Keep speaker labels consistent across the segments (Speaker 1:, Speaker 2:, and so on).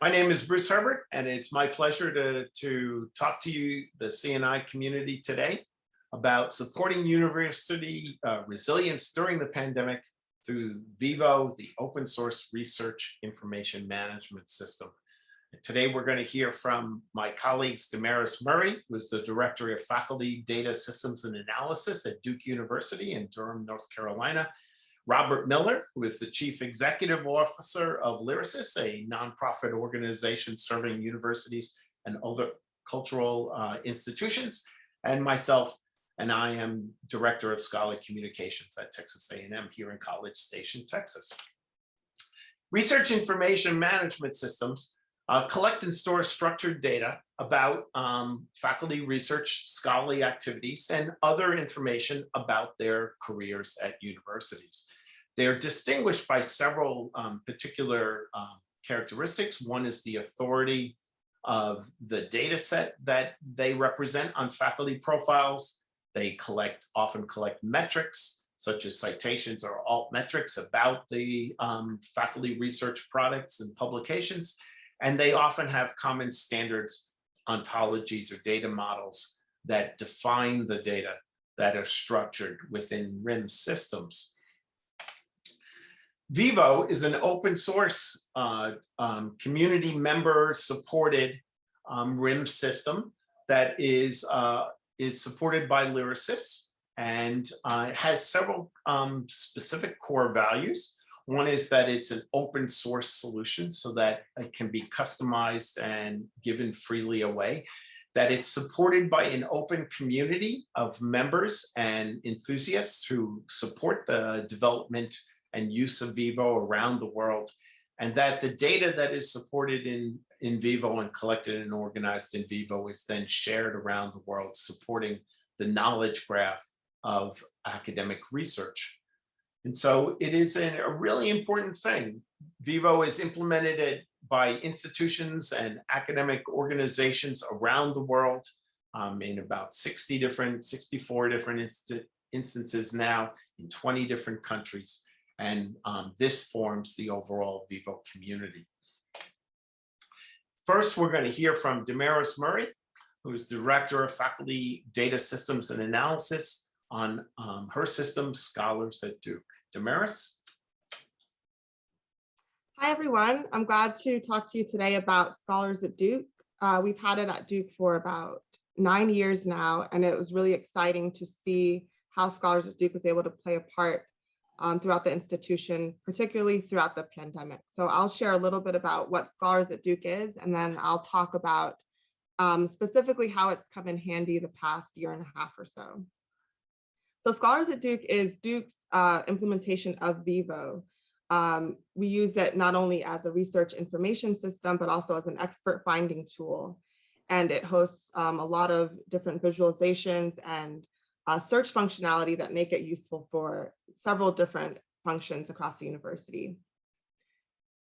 Speaker 1: My name is Bruce Herbert, and it's my pleasure to, to talk to you, the CNI community today about supporting university uh, resilience during the pandemic through Vivo, the open source research information management system. Today, we're going to hear from my colleagues, Damaris Murray, who is the Director of Faculty Data Systems and Analysis at Duke University in Durham, North Carolina, Robert Miller, who is the Chief Executive Officer of Lyrasis, a nonprofit organization serving universities and other cultural uh, institutions, and myself, and I am Director of Scholar Communications at Texas A&M here in College Station, Texas. Research information management systems uh, collect and store structured data about um, faculty research, scholarly activities, and other information about their careers at universities. They're distinguished by several um, particular um, characteristics. One is the authority of the data set that they represent on faculty profiles. They collect, often collect metrics such as citations or alt metrics about the um, faculty research products and publications. And they often have common standards, ontologies or data models that define the data that are structured within RIM systems. Vivo is an open source uh, um, community member supported um, RIM system that is, uh, is supported by Lyrasis and uh, has several um, specific core values. One is that it's an open source solution so that it can be customized and given freely away, that it's supported by an open community of members and enthusiasts who support the development and use of Vivo around the world, and that the data that is supported in, in Vivo and collected and organized in Vivo is then shared around the world, supporting the knowledge graph of academic research. And so it is a, a really important thing. Vivo is implemented by institutions and academic organizations around the world um, in about 60 different, 64 different inst instances now in 20 different countries. And um, this forms the overall Vivo community. First, we're going to hear from Damaris Murray, who is Director of Faculty Data Systems and Analysis on um, her system, Scholars at Duke. Damaris?
Speaker 2: Hi, everyone. I'm glad to talk to you today about Scholars at Duke. Uh, we've had it at Duke for about nine years now, and it was really exciting to see how Scholars at Duke was able to play a part um, throughout the institution, particularly throughout the pandemic. So I'll share a little bit about what Scholars at Duke is, and then I'll talk about um, specifically how it's come in handy the past year and a half or so. So Scholars at Duke is Duke's uh, implementation of Vivo. Um, we use it not only as a research information system, but also as an expert finding tool. And it hosts um, a lot of different visualizations and uh, search functionality that make it useful for several different functions across the university.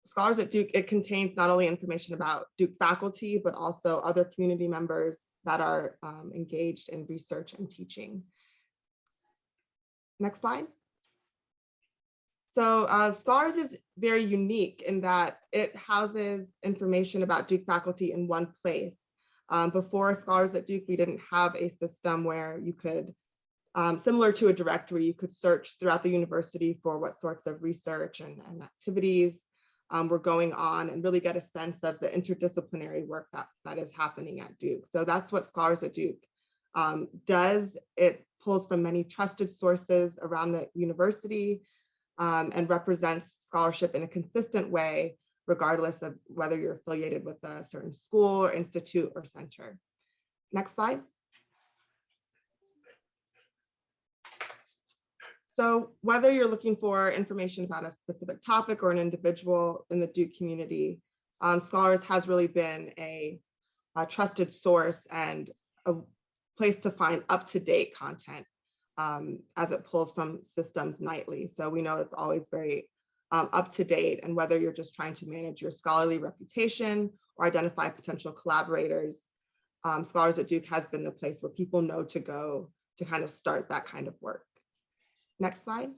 Speaker 2: Scholars at Duke, it contains not only information about Duke faculty, but also other community members that are um, engaged in research and teaching. Next slide. So uh, Scholars is very unique in that it houses information about Duke faculty in one place. Um, before Scholars at Duke, we didn't have a system where you could um, similar to a directory, you could search throughout the university for what sorts of research and, and activities um, were going on and really get a sense of the interdisciplinary work that, that is happening at Duke. So that's what Scholars at Duke um, does. It pulls from many trusted sources around the university um, and represents scholarship in a consistent way, regardless of whether you're affiliated with a certain school or institute or center. Next slide. So whether you're looking for information about a specific topic or an individual in the Duke community, um, Scholars has really been a, a, trusted source and a place to find up-to-date content um, as it pulls from systems nightly. So we know it's always very um, up-to-date and whether you're just trying to manage your scholarly reputation or identify potential collaborators, um, Scholars at Duke has been the place where people know to go to kind of start that kind of work. Next slide.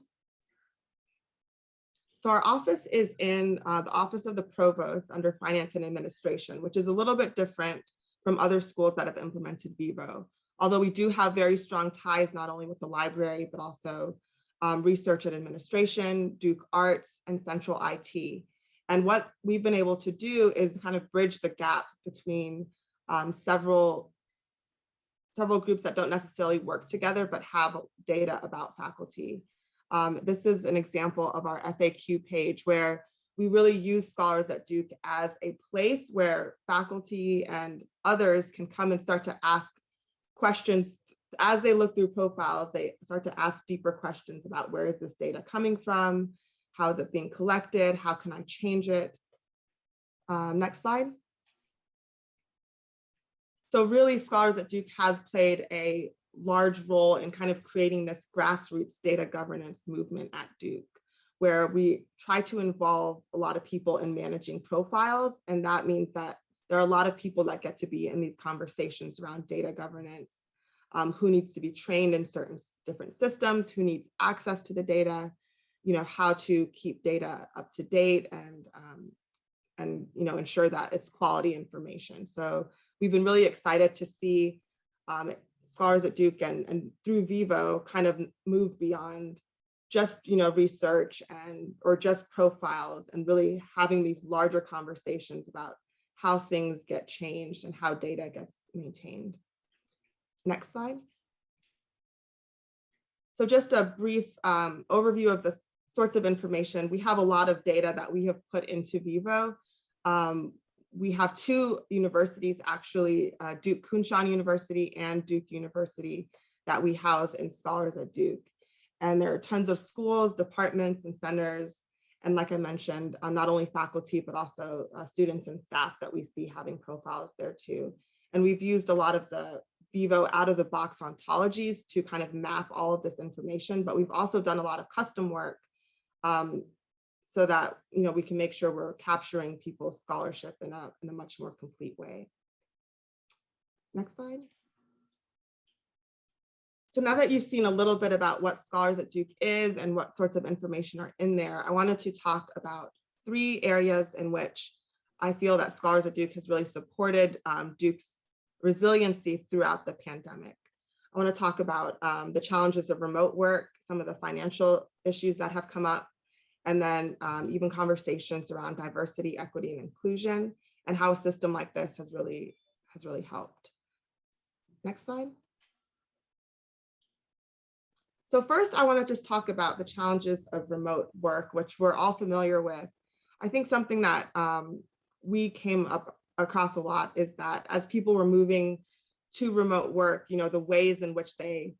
Speaker 2: So our office is in uh, the Office of the Provost under Finance and Administration, which is a little bit different from other schools that have implemented Vivo. Although we do have very strong ties, not only with the library, but also um, research and administration, Duke Arts, and Central IT. And what we've been able to do is kind of bridge the gap between um, several several groups that don't necessarily work together, but have data about faculty. Um, this is an example of our FAQ page where we really use Scholars at Duke as a place where faculty and others can come and start to ask questions as they look through profiles, they start to ask deeper questions about where is this data coming from? How is it being collected? How can I change it? Um, next slide. So really Scholars at Duke has played a large role in kind of creating this grassroots data governance movement at Duke, where we try to involve a lot of people in managing profiles. And that means that there are a lot of people that get to be in these conversations around data governance, um, who needs to be trained in certain different systems, who needs access to the data, you know, how to keep data up to date and, um, and you know, ensure that it's quality information. So we've been really excited to see um, scholars at Duke and, and through Vivo kind of move beyond just you know research and or just profiles and really having these larger conversations about how things get changed and how data gets maintained. Next slide. So just a brief um, overview of the sorts of information. We have a lot of data that we have put into Vivo. Um, we have two universities, actually, uh, Duke Kunshan University and Duke University that we house in Scholars at Duke. And there are tons of schools, departments, and centers. And like I mentioned, um, not only faculty, but also uh, students and staff that we see having profiles there too. And we've used a lot of the Vivo out of the box ontologies to kind of map all of this information, but we've also done a lot of custom work um, so that you know we can make sure we're capturing people's scholarship in a, in a much more complete way. Next slide. So now that you've seen a little bit about what Scholars at Duke is and what sorts of information are in there, I wanted to talk about three areas in which I feel that Scholars at Duke has really supported um, Duke's resiliency throughout the pandemic. I want to talk about um, the challenges of remote work, some of the financial issues that have come up, and then um, even conversations around diversity, equity, and inclusion, and how a system like this has really has really helped. Next slide. So first, I want to just talk about the challenges of remote work, which we're all familiar with. I think something that um, we came up across a lot is that as people were moving to remote work, you know, the ways in which they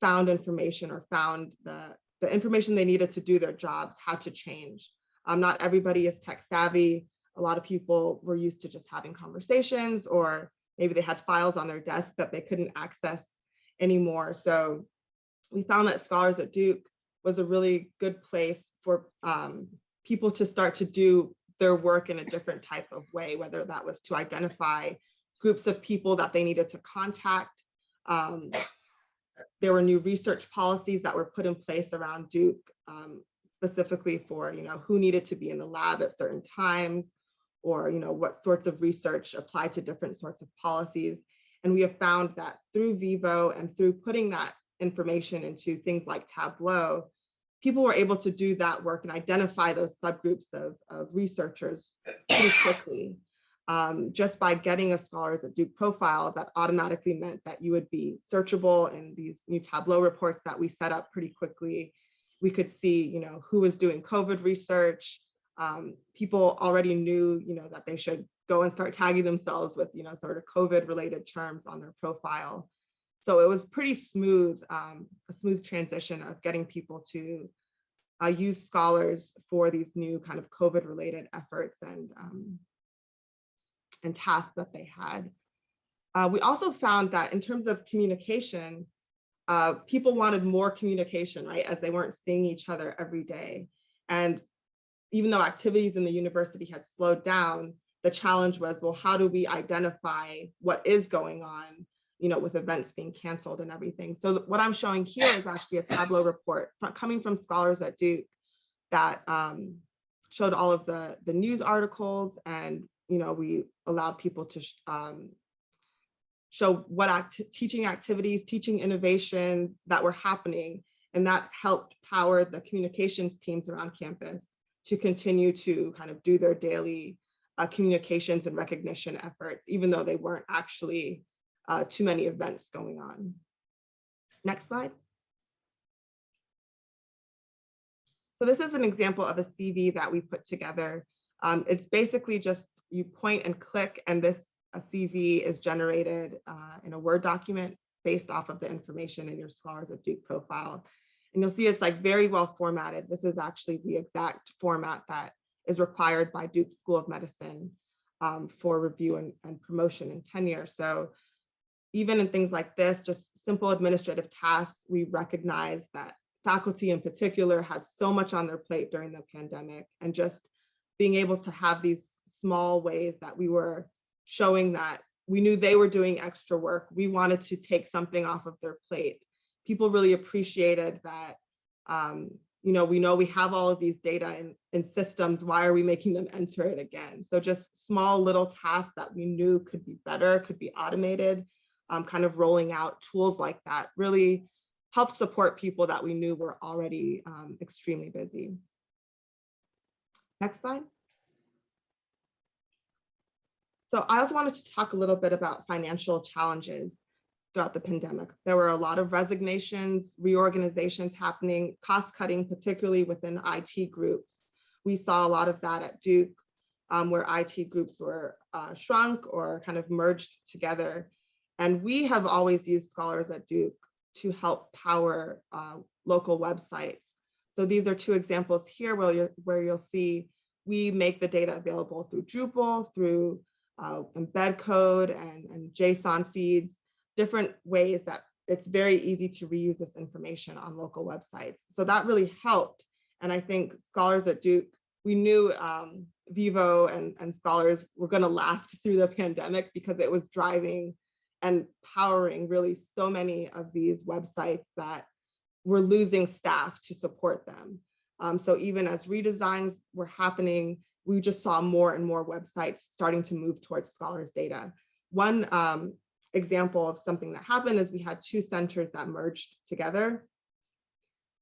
Speaker 2: found information or found the, the information they needed to do their jobs had to change. Um, not everybody is tech savvy. A lot of people were used to just having conversations or maybe they had files on their desk that they couldn't access anymore. So we found that Scholars at Duke was a really good place for um, people to start to do their work in a different type of way, whether that was to identify groups of people that they needed to contact. Um, there were new research policies that were put in place around Duke, um, specifically for you know who needed to be in the lab at certain times, or you know what sorts of research apply to different sorts of policies. And we have found that through Vivo and through putting that information into things like Tableau, people were able to do that work and identify those subgroups of, of researchers pretty quickly. Um, just by getting a Scholars at Duke profile that automatically meant that you would be searchable in these new Tableau reports that we set up pretty quickly. We could see, you know, who was doing COVID research. Um, people already knew, you know, that they should go and start tagging themselves with, you know, sort of COVID related terms on their profile. So it was pretty smooth, um, a smooth transition of getting people to uh, use scholars for these new kind of COVID related efforts and, um, and tasks that they had. Uh, we also found that in terms of communication, uh, people wanted more communication, right? As they weren't seeing each other every day. And even though activities in the university had slowed down, the challenge was, well, how do we identify what is going on you know, with events being canceled and everything. So what I'm showing here is actually a Tableau report coming from scholars at Duke that um, showed all of the, the news articles and, you know, we allowed people to sh- um, show what act teaching activities, teaching innovations that were happening. And that helped power the communications teams around campus to continue to kind of do their daily uh, communications and recognition efforts, even though they weren't actually uh, too many events going on. Next slide. So this is an example of a CV that we put together. Um, it's basically just you point and click and this a CV is generated uh, in a Word document based off of the information in your Scholars at Duke profile. And you'll see it's like very well formatted. This is actually the exact format that is required by Duke School of Medicine um, for review and, and promotion and tenure. So even in things like this, just simple administrative tasks, we recognize that faculty in particular had so much on their plate during the pandemic and just being able to have these small ways that we were showing that we knew they were doing extra work. We wanted to take something off of their plate. People really appreciated that, um, you know, we know we have all of these data and, and systems. Why are we making them enter it again? So just small little tasks that we knew could be better, could be automated, um, kind of rolling out tools like that really helped support people that we knew were already um, extremely busy. Next slide. So I also wanted to talk a little bit about financial challenges throughout the pandemic. There were a lot of resignations, reorganizations happening, cost cutting, particularly within IT groups. We saw a lot of that at Duke, um, where IT groups were uh, shrunk or kind of merged together. And we have always used Scholars at Duke to help power uh, local websites. So these are two examples here where, you where you'll see we make the data available through Drupal, through uh, embed code and, and JSON feeds, different ways that it's very easy to reuse this information on local websites. So that really helped. And I think scholars at Duke, we knew um, Vivo and, and scholars were gonna last through the pandemic because it was driving and powering really so many of these websites that were losing staff to support them. Um, so even as redesigns were happening, we just saw more and more websites starting to move towards scholars data. One um, example of something that happened is we had two centers that merged together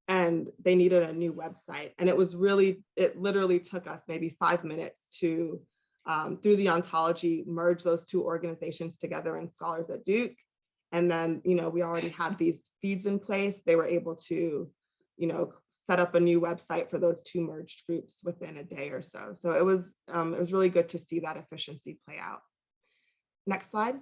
Speaker 2: and they needed a new website. And it was really, it literally took us maybe five minutes to, um, through the ontology, merge those two organizations together in Scholars at Duke. And then, you know, we already had these feeds in place. They were able to, you know, set up a new website for those two merged groups within a day or so. So it was, um, it was really good to see that efficiency play out. Next slide.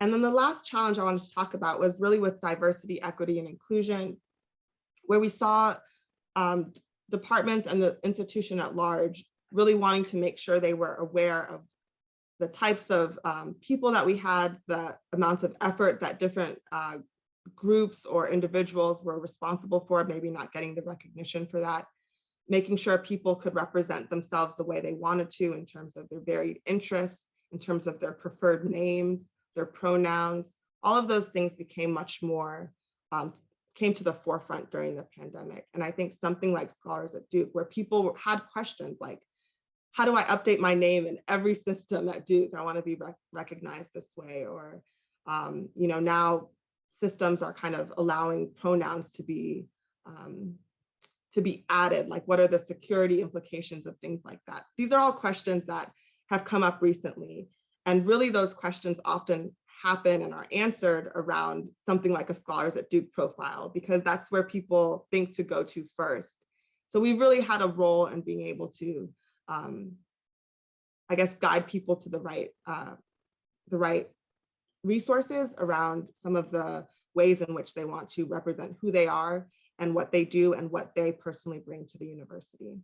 Speaker 2: And then the last challenge I wanted to talk about was really with diversity, equity, and inclusion, where we saw um, departments and the institution at large really wanting to make sure they were aware of the types of um, people that we had, the amounts of effort that different uh, groups or individuals were responsible for, maybe not getting the recognition for that, making sure people could represent themselves the way they wanted to in terms of their varied interests, in terms of their preferred names, their pronouns, all of those things became much more, um, came to the forefront during the pandemic. And I think something like Scholars at Duke, where people had questions like, how do I update my name in every system at Duke? I wanna be rec recognized this way. Or, um, you know, now systems are kind of allowing pronouns to be um, to be added, like what are the security implications of things like that? These are all questions that have come up recently. And really those questions often happen and are answered around something like a Scholars at Duke profile, because that's where people think to go to first. So we really had a role in being able to, um, I guess, guide people to the right, uh, the right resources around some of the ways in which they want to represent who they are and what they do and what they personally bring to the university.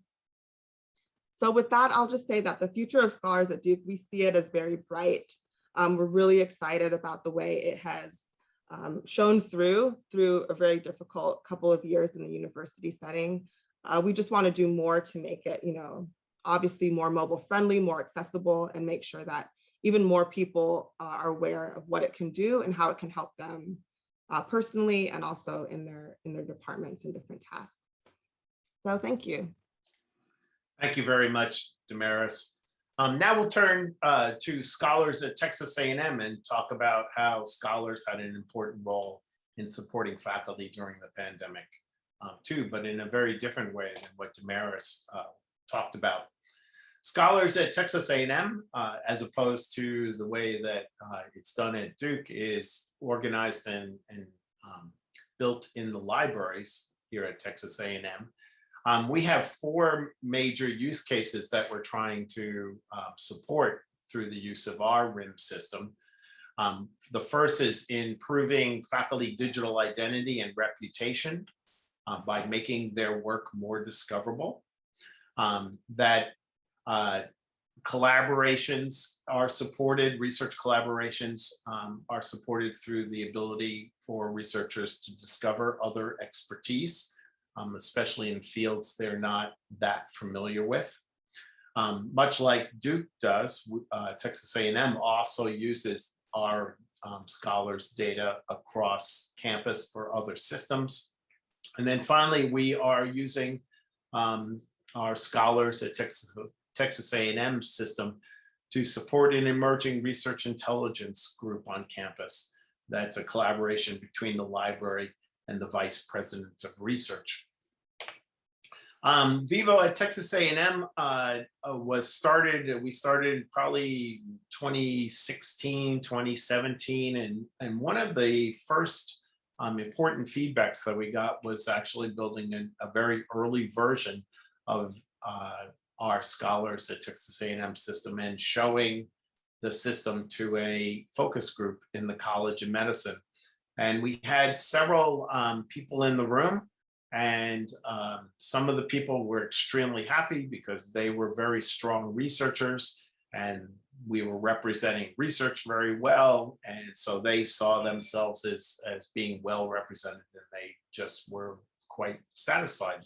Speaker 2: So with that, I'll just say that the future of scholars at Duke, we see it as very bright. Um, we're really excited about the way it has um, shown through, through a very difficult couple of years in the university setting. Uh, we just wanna do more to make it, you know, obviously more mobile friendly, more accessible, and make sure that even more people uh, are aware of what it can do and how it can help them uh, personally and also in their in their departments and different tasks. So thank you.
Speaker 1: Thank you very much, Damaris. Um, now we'll turn uh, to scholars at Texas A&M and talk about how scholars had an important role in supporting faculty during the pandemic uh, too, but in a very different way than what Damaris uh, talked about. Scholars at Texas A&M, uh, as opposed to the way that uh, it's done at Duke, is organized and, and um, built in the libraries here at Texas A&M. Um, we have four major use cases that we're trying to uh, support through the use of our RIM system. Um, the first is improving faculty digital identity and reputation uh, by making their work more discoverable. Um, that uh, collaborations are supported, research collaborations um, are supported through the ability for researchers to discover other expertise um, especially in fields they're not that familiar with. Um, much like Duke does, uh, Texas A&M also uses our um, scholars data across campus for other systems. And then finally, we are using um, our scholars at Texas, Texas A&M system to support an emerging research intelligence group on campus. That's a collaboration between the library and the vice president of research. Um, Vivo at Texas A&M uh, uh, was started, we started probably 2016, 2017, and, and one of the first um, important feedbacks that we got was actually building a, a very early version of uh, our scholars at Texas A&M system and showing the system to a focus group in the College of Medicine. And we had several um, people in the room and um, some of the people were extremely happy because they were very strong researchers and we were representing research very well. And so they saw themselves as, as being well represented and they just were quite satisfied.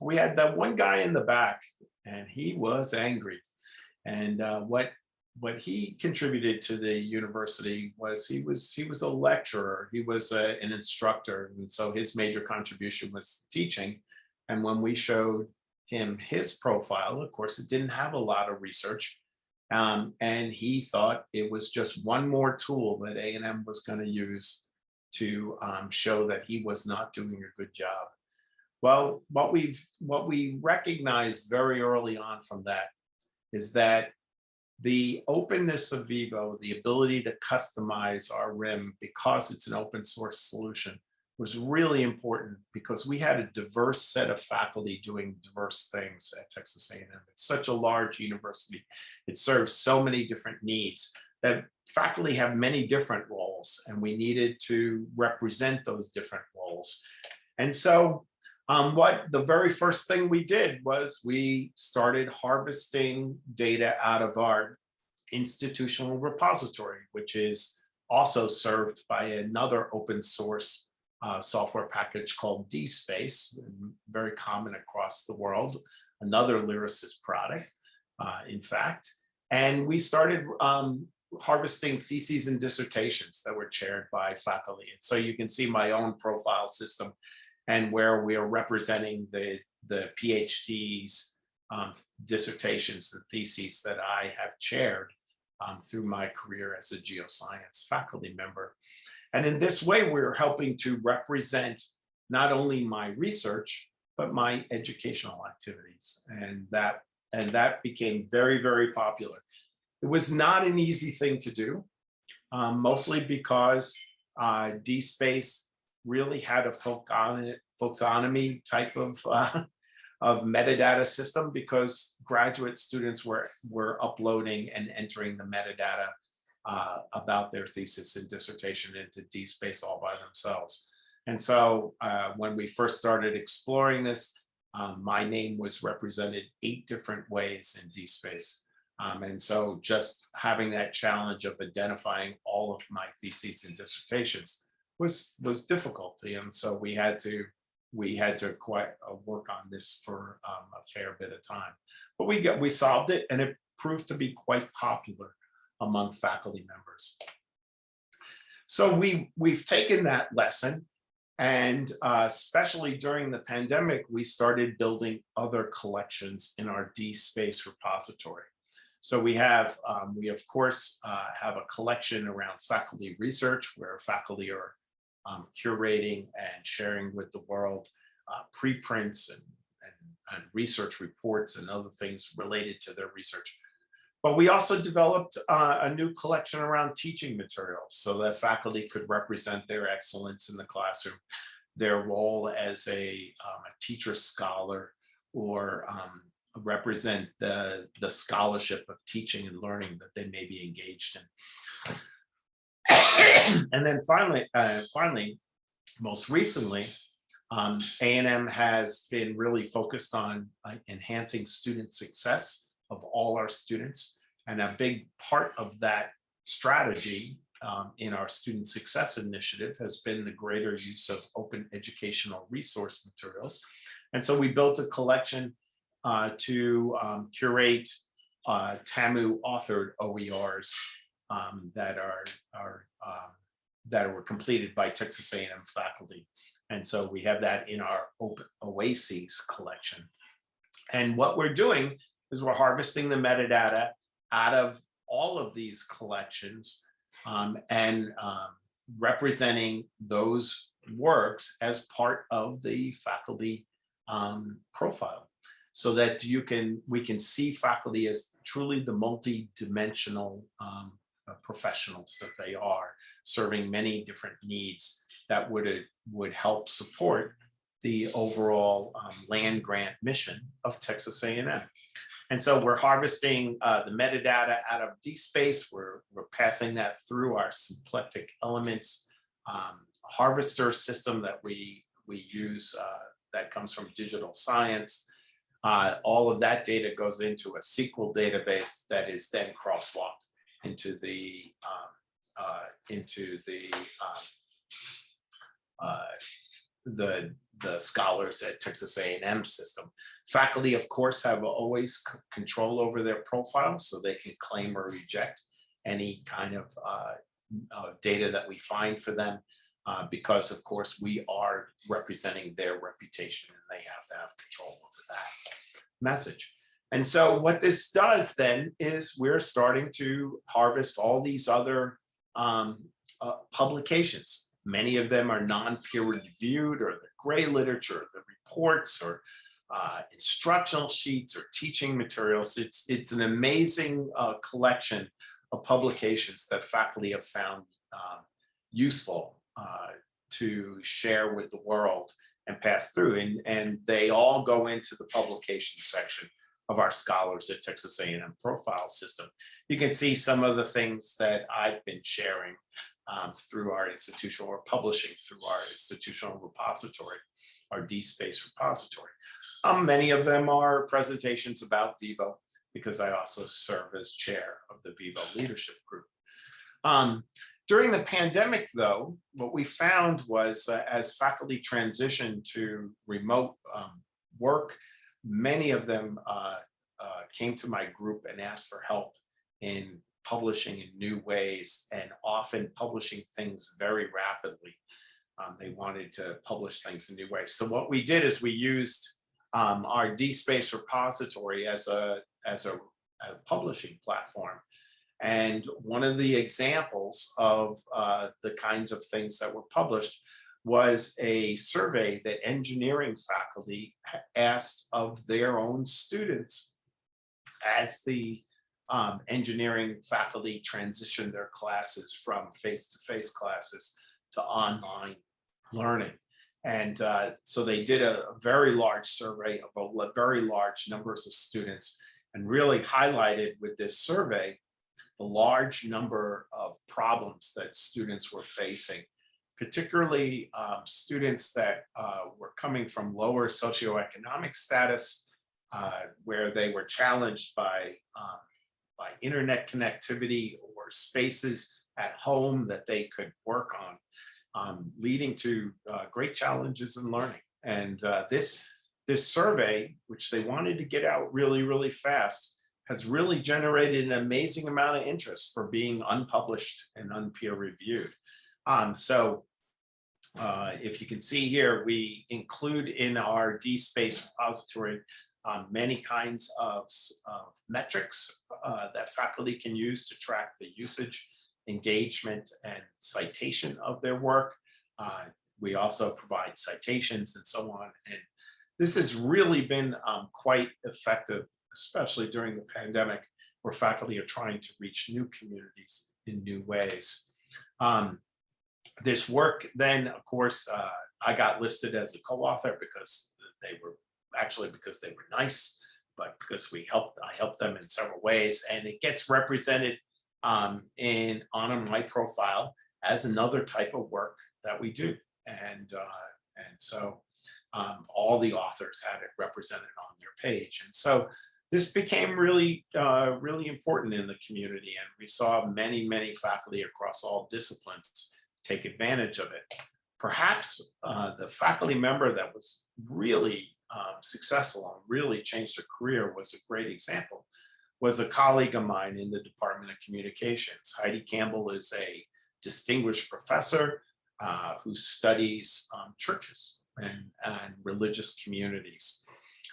Speaker 1: We had that one guy in the back and he was angry. And uh, what what he contributed to the university was he was he was a lecturer. He was a, an instructor. And so his major contribution was teaching. And when we showed him his profile of course it didn't have a lot of research. Um, and he thought it was just one more tool that A&M was going to use to um, show that he was not doing a good job well what we've what we recognized very early on from that is that the openness of Vivo, the ability to customize our RIM because it's an open source solution was really important because we had a diverse set of faculty doing diverse things at Texas A&M. It's such a large university. It serves so many different needs that faculty have many different roles and we needed to represent those different roles. And so um, what the very first thing we did was we started harvesting data out of our institutional repository, which is also served by another open source uh, software package called DSpace, very common across the world, another Lyrasis product, uh, in fact. And we started um, harvesting theses and dissertations that were chaired by faculty. And so you can see my own profile system and where we are representing the, the PhDs, um, dissertations, the theses that I have chaired um, through my career as a geoscience faculty member. And in this way, we're helping to represent not only my research, but my educational activities. And that, and that became very, very popular. It was not an easy thing to do, um, mostly because uh, DSpace really had a folksonomy type of, uh, of metadata system because graduate students were, were uploading and entering the metadata uh, about their thesis and dissertation into DSpace all by themselves. And so uh, when we first started exploring this, um, my name was represented eight different ways in DSpace. Um, and so just having that challenge of identifying all of my theses and dissertations was was difficult. And so we had to we had to quite uh, work on this for um, a fair bit of time. But we got we solved it and it proved to be quite popular among faculty members. So we we've taken that lesson And uh, especially during the pandemic, we started building other collections in our D-Space repository. So we have, um, we of course, uh, have a collection around faculty research where faculty are um, curating and sharing with the world uh, preprints and, and, and research reports and other things related to their research. But we also developed uh, a new collection around teaching materials so that faculty could represent their excellence in the classroom, their role as a, um, a teacher scholar or um, represent the, the scholarship of teaching and learning that they may be engaged in. And then finally, uh, finally, most recently, um, A&M has been really focused on uh, enhancing student success of all our students. And a big part of that strategy um, in our student success initiative has been the greater use of open educational resource materials. And so we built a collection uh, to um, curate uh, TAMU authored OERs um, that are, are um, that were completed by Texas A&M faculty. And so we have that in our open OASIS collection. And what we're doing is we're harvesting the metadata out of all of these collections um, and um, representing those works as part of the faculty um, profile so that you can we can see faculty as truly the multi-dimensional um, professionals that they are serving many different needs that would would help support the overall um, land grant mission of Texas A&M. And so we're harvesting uh, the metadata out of DSpace. We're, we're passing that through our symplectic elements um, harvester system that we, we use uh, that comes from digital science. Uh, all of that data goes into a SQL database that is then crosswalked into the um, uh, into the um, uh, the the scholars at Texas A&M system. Faculty, of course, have always control over their profiles, so they can claim or reject any kind of uh, uh, data that we find for them, uh, because of course we are representing their reputation and they have to have control over that message. And so what this does then is we're starting to harvest all these other um, uh, publications. Many of them are non-peer reviewed or the gray literature, the reports or uh, instructional sheets or teaching materials. It's, it's an amazing uh, collection of publications that faculty have found um, useful uh, to share with the world and pass through. And, and they all go into the publication section of our scholars at Texas A&M profile system. You can see some of the things that I've been sharing um, through our institutional or publishing through our institutional repository, our DSpace repository. Um, many of them are presentations about Vivo because I also serve as chair of the Vivo leadership group. Um, during the pandemic, though, what we found was uh, as faculty transitioned to remote um, work, many of them uh, uh, came to my group and asked for help in publishing in new ways and often publishing things very rapidly. Um, they wanted to publish things in new ways. So what we did is we used um, our DSpace repository as a, as a, a, publishing platform. And one of the examples of uh, the kinds of things that were published was a survey that engineering faculty asked of their own students as the um, engineering faculty transitioned their classes from face-to-face -face classes to online learning. And uh, so they did a, a, very large survey of a very large numbers of students and really highlighted with this survey the large number of problems that students were facing particularly um, students that uh, were coming from lower socioeconomic status, uh, where they were challenged by, um, by internet connectivity or spaces at home that they could work on, um, leading to uh, great challenges in learning. And uh, this, this survey, which they wanted to get out really, really fast, has really generated an amazing amount of interest for being unpublished and unpeer reviewed. Um, so uh, if you can see here, we include in our DSpace repository um, many kinds of, of metrics uh, that faculty can use to track the usage, engagement, and citation of their work. Uh, we also provide citations and so on. And this has really been um, quite effective, especially during the pandemic, where faculty are trying to reach new communities in new ways. Um, this work then, of course, uh, I got listed as a co-author because they were, actually because they were nice, but because we helped, I helped them in several ways, and it gets represented um, in, on my profile as another type of work that we do. And, uh, and so um, all the authors had it represented on their page. And so this became really, uh, really important in the community. And we saw many, many faculty across all disciplines take advantage of it. Perhaps uh, the faculty member that was really um, successful and really changed her career was a great example, was a colleague of mine in the Department of Communications. Heidi Campbell is a distinguished professor uh, who studies um, churches and, and religious communities.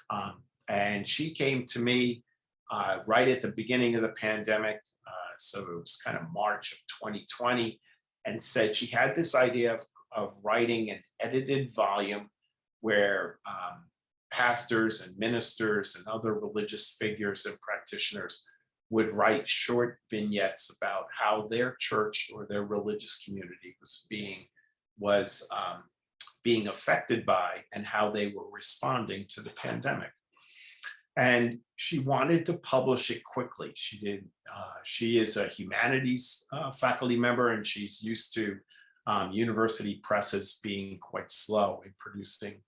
Speaker 1: Um, and she came to me uh, right at the beginning of the pandemic. Uh, so it was kind of March of 2020 and said she had this idea of, of writing an edited volume where um, pastors and ministers and other religious figures and practitioners would write short vignettes about how their church or their religious community was being was um, being affected by and how they were responding to the pandemic. And she wanted to publish it quickly. She did. Uh, she is a humanities uh, faculty member, and she's used to um, university presses being quite slow in producing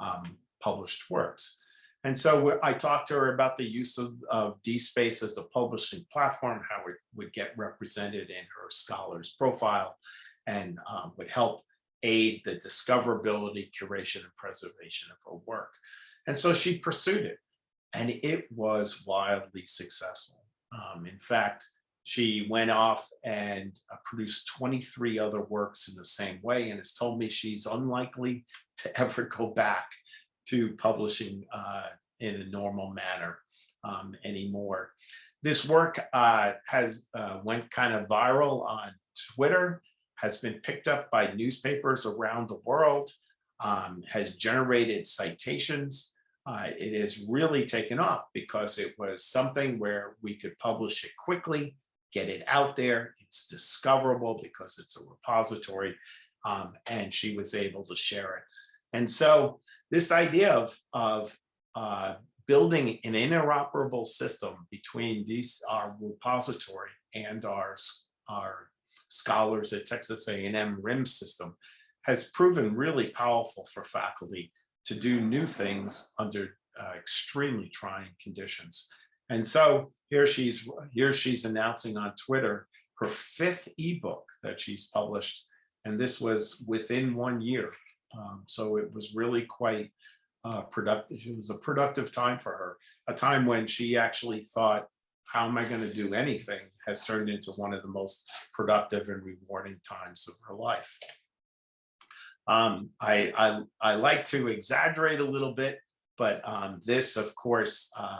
Speaker 1: um, published works. And so I talked to her about the use of, of DSpace as a publishing platform, how it would get represented in her scholar's profile and um, would help aid the discoverability, curation, and preservation of her work. And so she pursued it and it was wildly successful. Um, in fact, she went off and uh, produced 23 other works in the same way and has told me she's unlikely to ever go back to publishing uh, in a normal manner um, anymore. This work uh, has uh, went kind of viral on Twitter, has been picked up by newspapers around the world, um, has generated citations, uh, it has really taken off because it was something where we could publish it quickly, get it out there. It's discoverable because it's a repository um, and she was able to share it. And so this idea of, of uh, building an interoperable system between these, our repository and our, our scholars at Texas A&M RIM system has proven really powerful for faculty to do new things under uh, extremely trying conditions. And so here she's here she's announcing on Twitter her fifth ebook that she's published, and this was within one year. Um, so it was really quite uh, productive. It was a productive time for her, a time when she actually thought, "How am I going to do anything?" has turned into one of the most productive and rewarding times of her life. Um, I, I, I like to exaggerate a little bit, but um, this, of course, uh,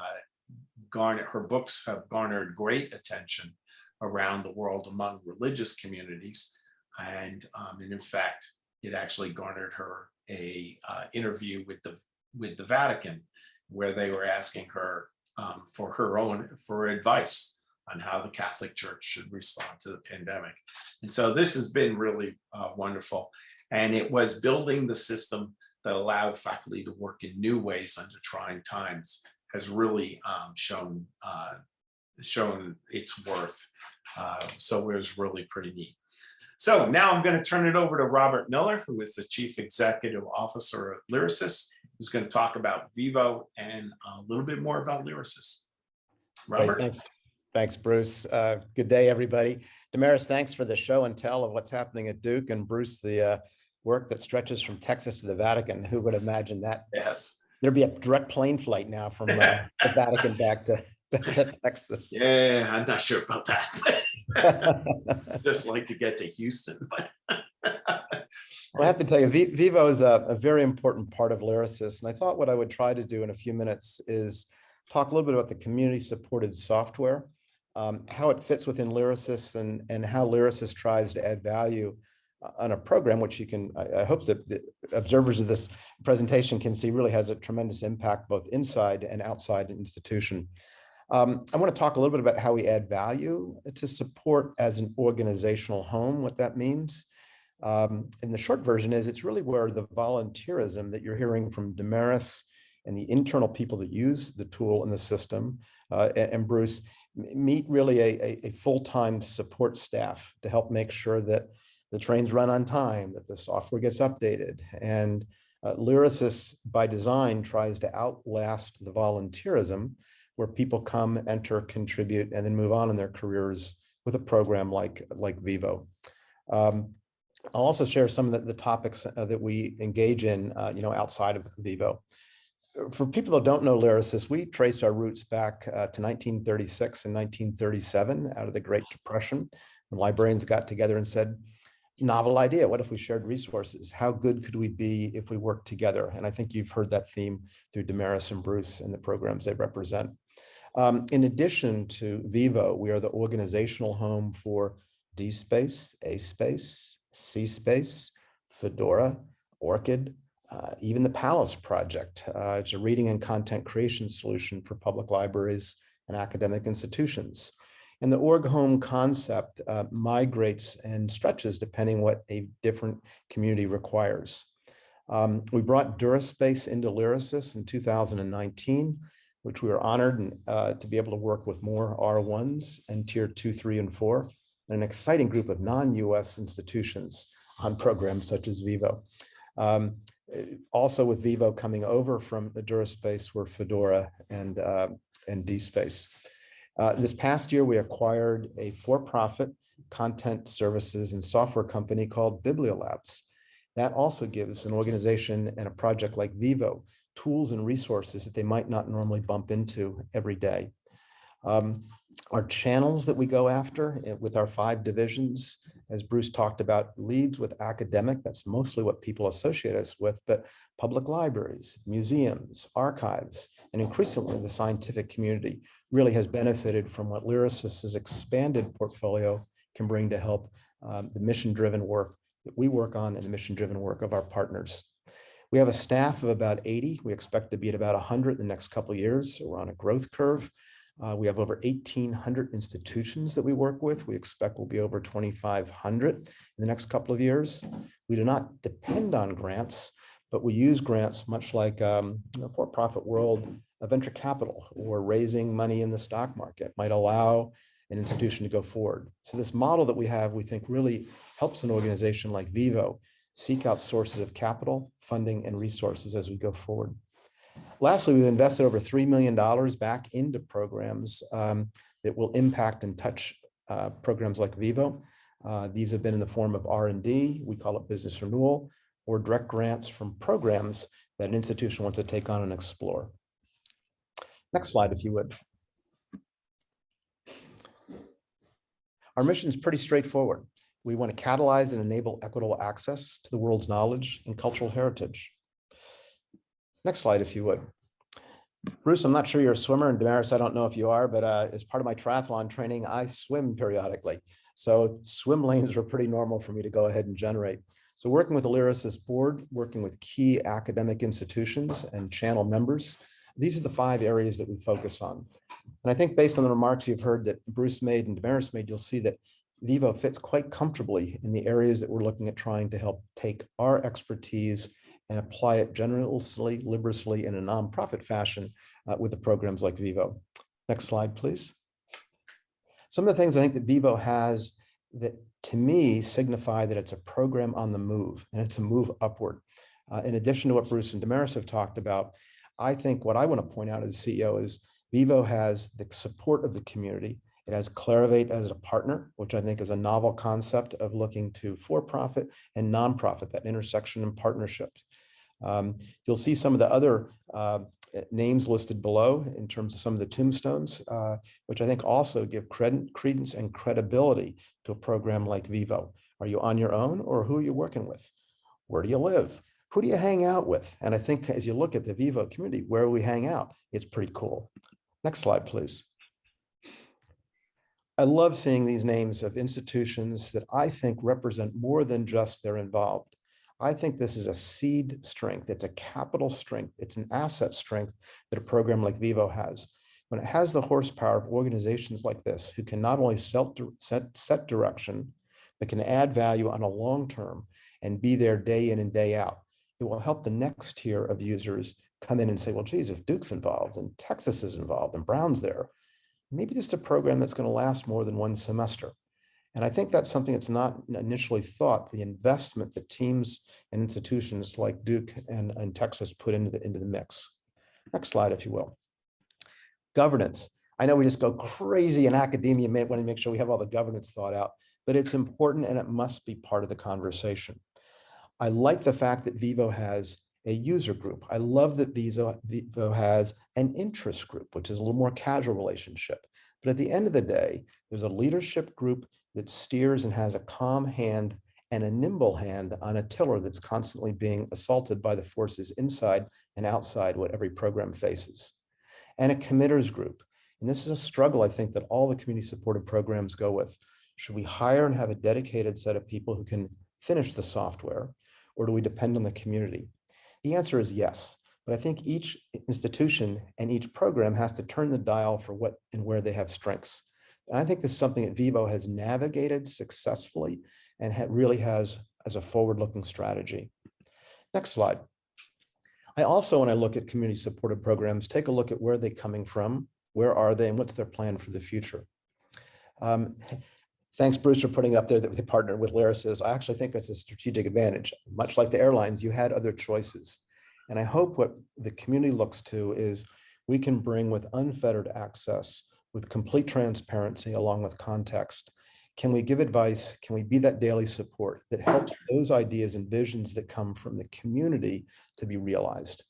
Speaker 1: garnered, her books have garnered great attention around the world among religious communities. And, um, and in fact, it actually garnered her a uh, interview with the, with the Vatican, where they were asking her um, for her own, for advice on how the Catholic Church should respond to the pandemic. And so this has been really uh, wonderful. And it was building the system that allowed faculty to work in new ways under trying times has really um, shown uh, shown its worth. Uh, so it was really pretty neat. So now I'm going to turn it over to Robert Miller, who is the Chief Executive Officer of Lyrasis, who's going to talk about Vivo and a little bit more about Lyrasis.
Speaker 3: Great,
Speaker 1: Robert.
Speaker 3: Thanks, thanks, Bruce. Uh, Good day, everybody. Damaris, thanks for the show and tell of what's happening at Duke and Bruce, the uh, work that stretches from Texas to the Vatican. Who would imagine that?
Speaker 1: Yes.
Speaker 3: There'd be a direct plane flight now from uh, the Vatican back to to Texas.
Speaker 1: Yeah, I'm not sure about that. Just like to get to Houston, but
Speaker 3: Well, I have to tell you, Vi- Vivo is a, a very important part of Lyrasis, and I thought what I would try to do in a few minutes is talk a little bit about the community-supported software, um, how it fits within Lyrasis, and and how Lyrasis tries to add value on a program which you can. I, I hope that the observers of this presentation can see really has a tremendous impact both inside and outside an institution. Um, I want to talk a little bit about how we add value to support as an organizational home, what that means. Um, and the short version is it's really where the volunteerism that you're hearing from Damaris and the internal people that use the tool and the system uh, and, Bruce meet really a, a, a full-time support staff to help make sure that the trains run on time, that the software gets updated. And uh, by design tries to outlast the volunteerism where people come, enter, contribute, and then move on in their careers with a program like, like Vivo. Um, I'll also share some of the, the topics uh, that we engage in, uh, you know, outside of Vivo. For people that don't know Lyrasis, we traced our roots back uh, to 1936 and 1937 out of the Great Depression. When librarians got together and said, novel idea, what if we shared resources? How good could we be if we worked together? And I think you've heard that theme through Damaris and Bruce and the programs they represent. Um, in addition to Vivo, we are the organizational home for DSpace, A-Space, C-Space, Fedora, ORCID, uh, even the Palace Project. Uh, it's a reading and content creation solution for public libraries and academic institutions. And the org home concept uh, migrates and stretches depending what a different community requires. Um, we brought DuraSpace into Lyrasis in 2019 which we were honored uh, to be able to work with more R1s and tier two, three, and four, and an exciting group of non-US institutions on programs such as Vivo. Um, eh, also with Vivo coming over from the DuraSpace were Fedora and, uh, and DSpace. Uh, this past year, we acquired a for-profit content services and software company called Bibliolabs. That also gives an organization and a project like Vivo tools and resources that they might not normally bump into every day. Um, our channels that we go after eh, with our five divisions, as Bruce talked about, leads with academic. That's mostly what people associate us with, but public libraries, museums, archives, and increasingly the scientific community really has benefited from what Lyrasis' expanded portfolio can bring to help um, the mission-driven work that we work on and the mission-driven work of our partners. We have a staff of about 80. We expect to be at about 100 in the next couple years. So we're on a growth curve. Uh, we have over 1,800 institutions that we work with. We expect we'll be over 2,500 in the next couple of years. We do not depend on grants, but we use grants much like um, the for-profit world of venture capital or raising money in the stock market might allow an institution to go forward. So this model that we have, we think really helps an organization like Vivo seek out sources of capital, funding, and resources as we go forward. Lastly, we've invested over $3 million back into programs um, that will impact and touch uh, programs like Vivo. Uh, these have been in the form of R&D, we call it business renewal, or direct grants from programs that an institution wants to take on and explore. Next slide, if you would. Our mission is pretty straightforward. We want to catalyze and enable equitable access to the world's knowledge and cultural heritage. Next slide, if you would. Bruce, I'm not sure you're a swimmer, and Damaris, I don't know if you are, but uh, as part of my triathlon training, I swim periodically. So swim lanes are pretty normal for me to go ahead and generate. So working with the Lyrasis board, working with key academic institutions and channel members, these are the five areas that we focus on. And I think based on the remarks you've heard that Bruce made and Damaris made, you'll see that Vivo fits quite comfortably in the areas that we're looking at trying to help take our expertise and apply it generously, liberously in a nonprofit fashion uh, with the programs like Vivo. Next slide, please. Some of the things I think that Vivo has that to me signify that it's a program on the move and it's a move upward. Uh, in addition to what Bruce and Damaris have talked about, I think what I want to point out as CEO is Vivo has the support of the community. It has Clarivate as a partner, which I think is a novel concept of looking to for-profit and nonprofit, that intersection and partnerships. Um, you'll see some of the other uh, names listed below in terms of some of the tombstones, uh, which I think also give credit, credence and credibility to a program like Vivo. Are you on your own or who are you working with? Where do you live? Who do you hang out with? And I think as you look at the Vivo community, where we hang out, it's pretty cool. Next slide, please. I love seeing these names of institutions that I think represent more than just they're involved. I think this is a seed strength. It's a capital strength. It's an asset strength that a program like Vivo has. When it has the horsepower of organizations like this, who can not only set, set, direction, but can add value on a long term and be there day in and day out, it will help the next tier of users come in and say, well, geez, if Duke's involved and Texas is involved and Brown's there, maybe this is a program that's going to last more than one semester. And I think that's something that's not initially thought, the investment that teams and institutions like Duke and, and Texas put into the, into the mix. Next slide, if you will. Governance. I know we just go crazy in academia, may want to make sure we have all the governance thought out, but it's important and it must be part of the conversation. I like the fact that Vivo has a user group. I love that Vivo has an interest group, which is a little more casual relationship. But at the end of the day, there's a leadership group that steers and has a calm hand and a nimble hand on a tiller that's constantly being assaulted by the forces inside and outside what every program faces. And a committers group. And this is a struggle I think that all the community supported programs go with. Should we hire and have a dedicated set of people who can finish the software? Or do we depend on the community? The answer is yes. But I think each institution and each program has to turn the dial for what and where they have strengths. And I think this is something that Vivo has navigated successfully and really has as a forward-looking strategy. Next slide. I also, when I look at community supported programs, take a look at where they're coming from, where are they, and what's their plan for the future. Um, thanks, Bruce, for putting up there that they partnered with Lyrasis. I actually think it's a strategic advantage. Much like the airlines, you had other choices. And I hope what the community looks to is we can bring with unfettered access, with complete transparency along with context. Can we give advice? Can we be that daily support that helps those ideas and visions that come from the community to be realized?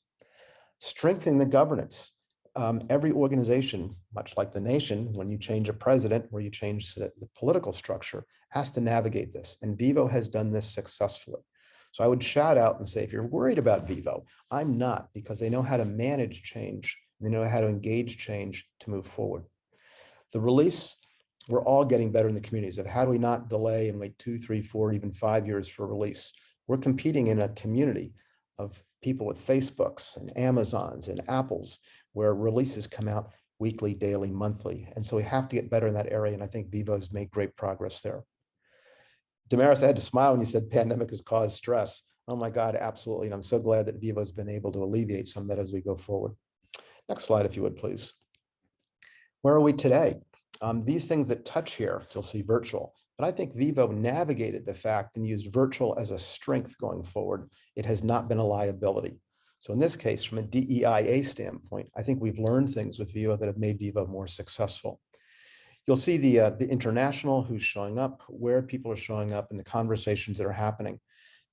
Speaker 3: Strengthening the governance. Um, every organization, much like the nation, when you change a president or you change the, the political structure, has to navigate this. And Vivo has done this successfully. So I would shout out and say, if you're worried about Vivo, I'm not, because they know how to manage change. They know how to engage change to move forward. The release, we're all getting better in the communities of how do we not delay and wait two, three, four, even five years for release. We're competing in a community of people with Facebooks and Amazons and Apples where releases come out weekly, daily, monthly. And so we have to get better in that area. And I think Vivo's made great progress there. Damaris, I had to smile when you said pandemic has caused stress. Oh my God, absolutely. And I'm so glad that Vivo's been able to alleviate some of that as we go forward. Next slide, if you would, please. Where are we today? Um, these things that touch here, you'll see virtual, but I think Vivo navigated the fact and used virtual as a strength going forward. It has not been a liability. So in this case, from a DEIA standpoint, I think we've learned things with Vivo that have made Vivo more successful. You'll see the, uh, the international who's showing up, where people are showing up and the conversations that are happening.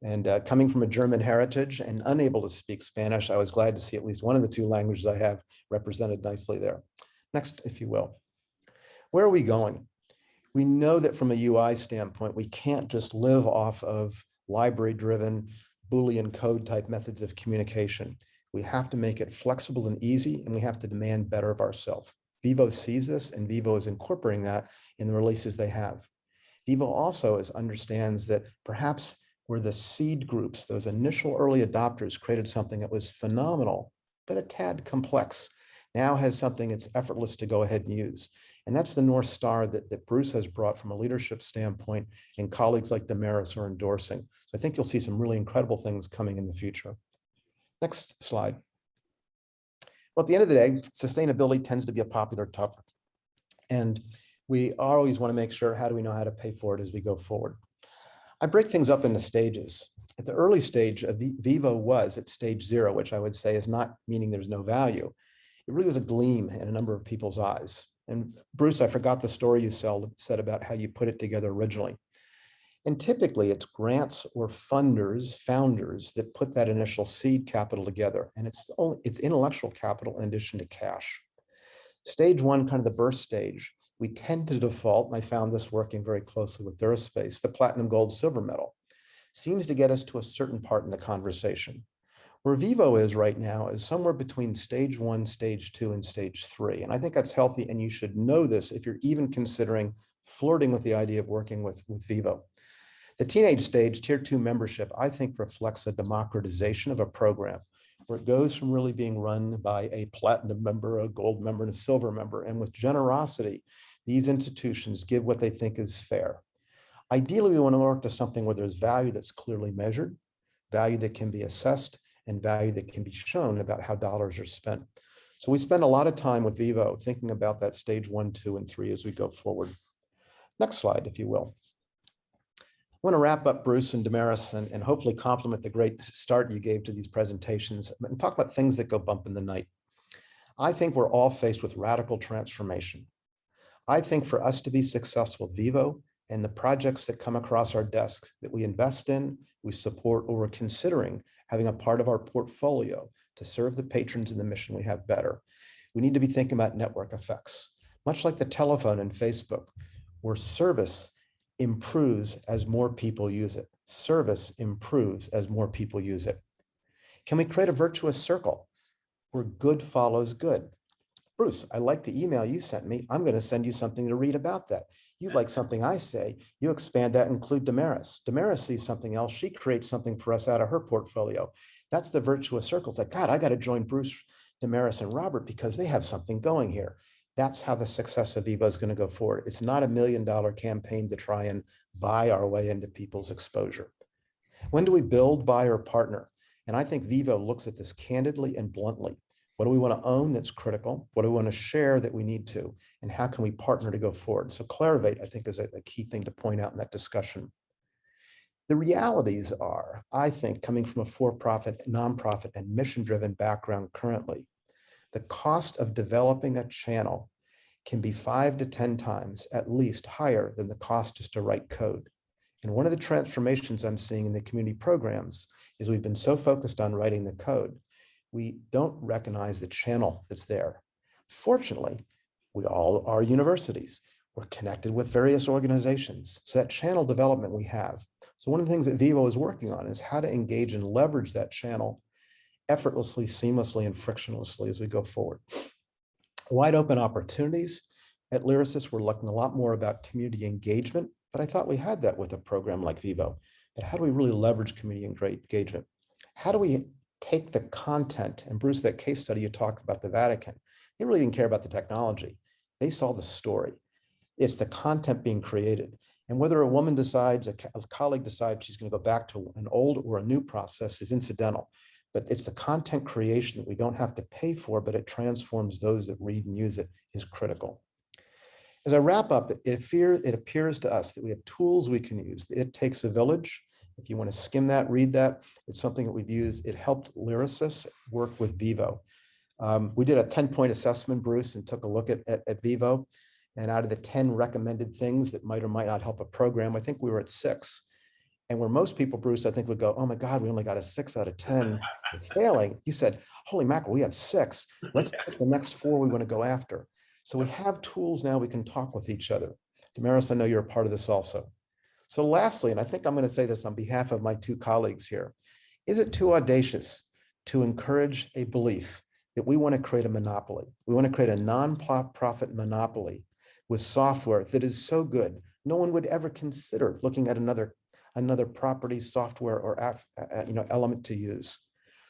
Speaker 3: And uh, coming from a German heritage and unable to speak Spanish, I was glad to see at least one of the two languages I have represented nicely there. Next, if you will. Where are we going? We know that from a UI standpoint, we can't just live off of library-driven Boolean code type methods of communication. We have to make it flexible and easy, and we have to demand better of ourselves. Vivo sees this and Vivo is incorporating that in the releases they have. Vivo also is understands that perhaps where the seed groups, those initial early adopters created something that was phenomenal, but a tad complex, now has something that's effortless to go ahead and use. And that's the North Star that, that Bruce has brought from a leadership standpoint and colleagues like Damaris are endorsing. So I think you'll see some really incredible things coming in the future. Next slide. Well, at the end of the day, sustainability tends to be a popular topic. And we always want to make sure, how do we know how to pay for it as we go forward? I break things up into stages. At the early stage, of Vivo was at stage zero, which I would say is not meaning there's no value. It really was a gleam in a number of people's eyes. And Bruce, I forgot the story you said about how you put it together originally. And typically it's grants or funders, founders that put that initial seed capital together. And it's only it's intellectual capital in addition to cash. Stage one, kind of the birth stage, we tend to default, and I found this working very closely with Duraspace, the platinum, gold, silver medal. seems to get us to a certain part in the conversation. Where Vivo is right now is somewhere between stage one, stage two, and stage three. And I think that's healthy, and you should know this if you're even considering flirting with the idea of working with, with Vivo. The teenage stage, tier two membership, I think reflects a democratization of a program where it goes from really being run by a platinum member, a gold member, and a silver member. And with generosity, these institutions give what they think is fair. Ideally, we want to work to something where there's value that's clearly measured, value that can be assessed, and value that can be shown about how dollars are spent. So we spend a lot of time with Vivo thinking about that stage one, two, and three as we go forward. Next slide, if you will. I want to wrap up Bruce and Damaris and, and hopefully compliment the great start you gave to these presentations and talk about things that go bump in the night. I think we're all faced with radical transformation. I think for us to be successful, Vivo and the projects that come across our desks that we invest in, we support, or we're considering having a part of our portfolio to serve the patrons and the mission we have better. We need to be thinking about network effects, much like the telephone and Facebook, where service improves as more people use it. Service improves as more people use it. Can we create a virtuous circle where good follows good? Bruce, I like the email you sent me. I'm going to send you something to read about that. You like something I say, you expand that, include Damaris. Damaris sees something else. She creates something for us out of her portfolio. That's the virtuous circle. It's like, God, I got to join Bruce, Damaris, and Robert because they have something going here. That's how the success of Vivo is going to go forward. It's not a million dollar campaign to try and buy our way into people's exposure. When do we build, buy, or partner? And I think Vivo looks at this candidly and bluntly. What do we want to own that's critical? What do we want to share that we need to? And how can we partner to go forward? So Clarivate, I think, is a, a key thing to point out in that discussion. The realities are, I think, coming from a for-profit, nonprofit, and mission-driven background currently, the cost of developing a channel can be five to 10 times at least higher than the cost just to write code. And one of the transformations I'm seeing in the community programs is we've been so focused on writing the code, we don't recognize the channel that's there. Fortunately, we all are universities. We're connected with various organizations. So that channel development we have. So one of the things that Vivo is working on is how to engage and leverage that channel effortlessly, seamlessly, and frictionlessly as we go forward. Wide open opportunities. At Lyrasis, we're looking a lot more about community engagement, but I thought we had that with a program like Vivo. But how do we really leverage community engagement? How do we take the content, and Bruce, that case study you talked about the Vatican, they really didn't care about the technology. They saw the story. It's the content being created. And whether a woman decides, a, colleague decides she's going to go back to an old or a new process is incidental but it's the content creation that we don't have to pay for, but it transforms those that read and use it is critical. As I wrap up, it, it appears to us that we have tools we can use. It takes a village. If you want to skim that, read that, it's something that we've used. It helped Lyrasis work with Vivo. Um, we did a 10 point assessment, Bruce, and took a look at, at, at Vivo. And out of the 10 recommended things that might or might not help a program, I think we were at six. And where most people, Bruce, I think would go, oh my God, we only got a six out of 10 failing. You said, holy mackerel, we have six. Let's pick the next four we want to go after. So we have tools now we can talk with each other. Damaris, I know you're a part of this also. So lastly, and I think I'm going to say this on behalf of my two colleagues here, is it too audacious to encourage a belief that we want to create a monopoly? We want to create a non-profit monopoly with software that is so good, no one would ever consider looking at another another property, software, or you know element to use.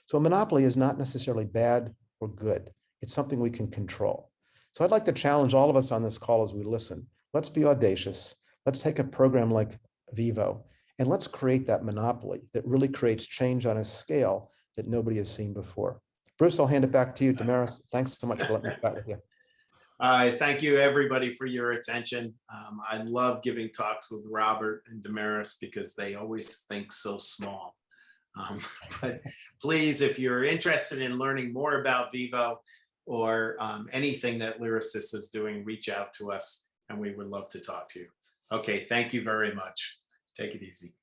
Speaker 3: So a monopoly is not necessarily bad or good. It's something we can control. So I'd like to challenge all of us on this call as we listen. Let's be audacious. Let's take a program like Vivo and let's create that monopoly that really creates change on a scale that nobody has seen before. Bruce, I'll hand it back to you. Damaris, thanks so much for letting me chat with you.
Speaker 1: I thank you, everybody, for your attention. Um, I love giving talks with Robert and Damaris because they always think so small. Um, but please, if you're interested in learning more about Vivo or um, anything that Lyrasis is doing, reach out to us and we would love to talk to you. Okay, thank you very much. Take it easy.